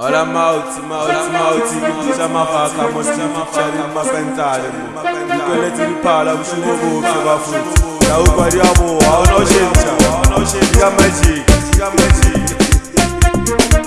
Hola mauti mauti mauti mauti mafaka mosta mafaka mapentale mapentale ti pala ushuwo bo bafu la ubari abo awo no shenja awo no shenja magic magic